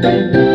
If you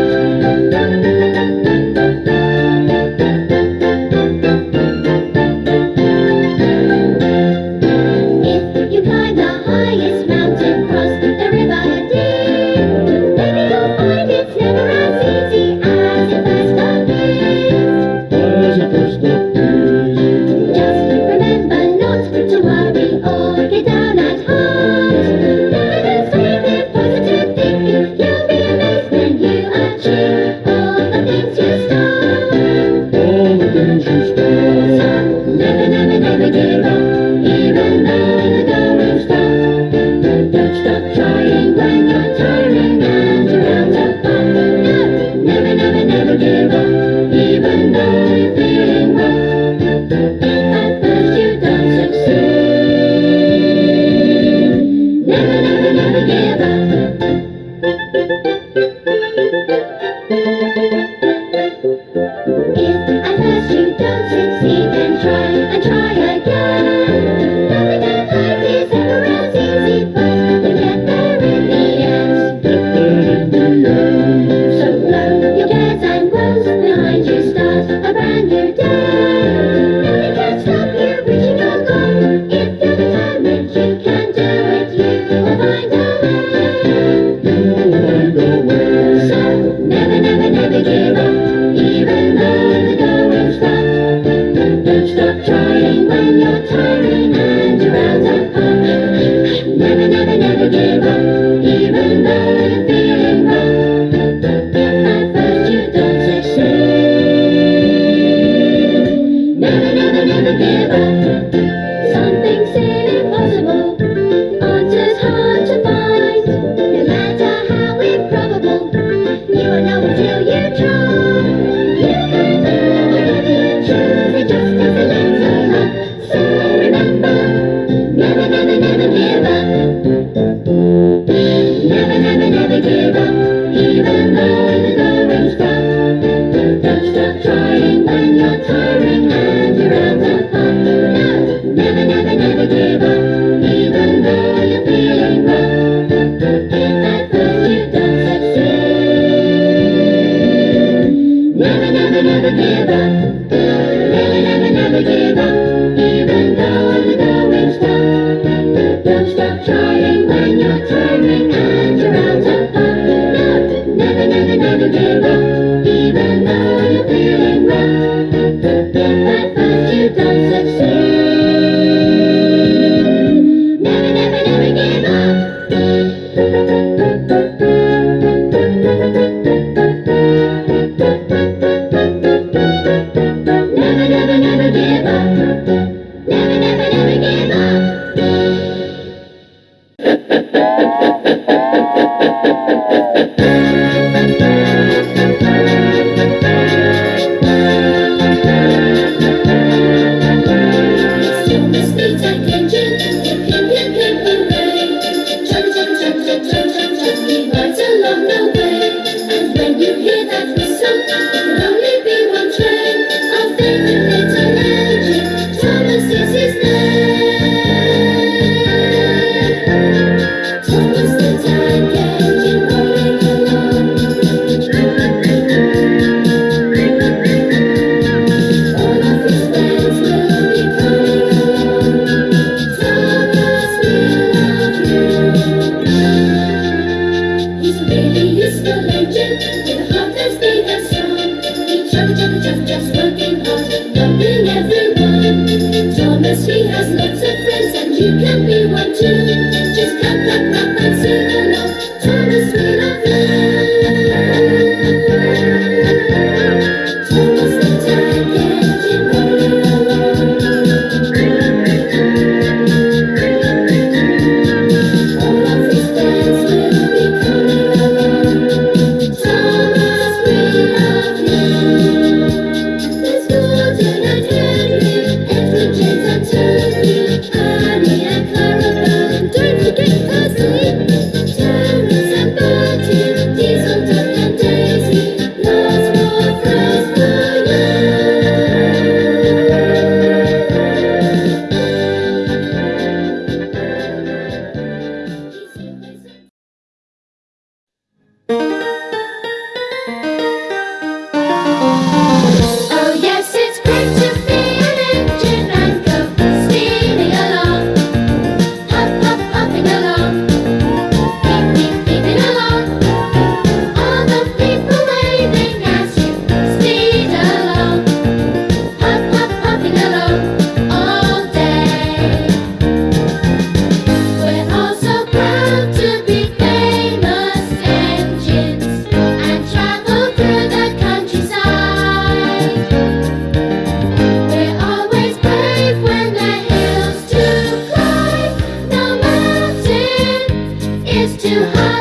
is too high.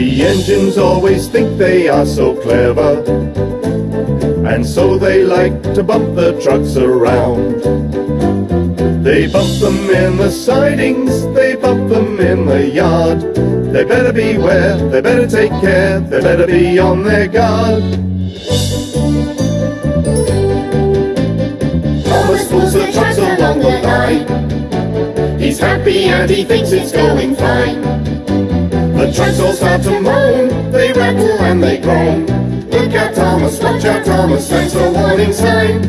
The engines always think they are so clever, and so they like to bump the trucks around. They bump them in the sidings, they bump them in the yard. They better beware, they better take care, they better be on their guard. Thomas pulls the trucks along the line. He's happy and he thinks it's going fine. The trucks all start to moan, they rattle and they groan. Look out Thomas, watch out Thomas, that's a warning sign.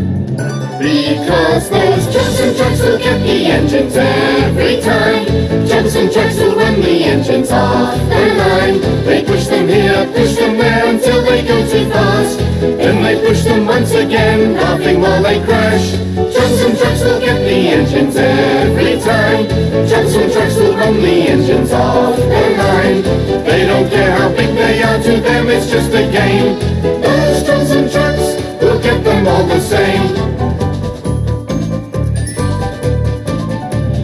Because those troublesome trucks will get the engines every time. Johnson trucks will run the engines off their line. They push them here, push them there until they go too fast. Then they push them once again, laughing while they crash. Troublesome trucks will get the engines every time. Engines their line. They don't care how big they are, to them it's just a game. Those and trucks will get them all the same.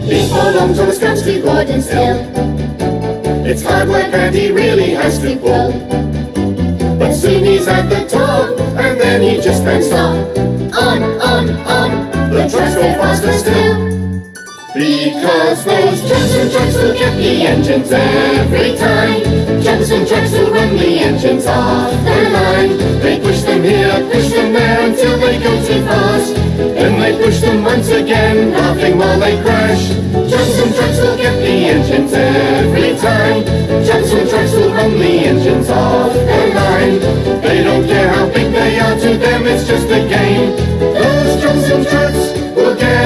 Before long, Thomas comes to Gordon's Hill. It's hard work and he really has to pull. But soon he's at the top, and then he just can't stop. On, on, on, the trucks go faster still. Because those troublesome trucks will get the engines every time. Troublesome trucks who run the engines off their line. They push them here, push them there until they go too fast. Then they push them once again, laughing while they crash. Troublesome trucks will get the engines every time. Troublesome trucks will run the engines off their line. They don't care how big they are, to them it's just a game. Those troublesome trucks will get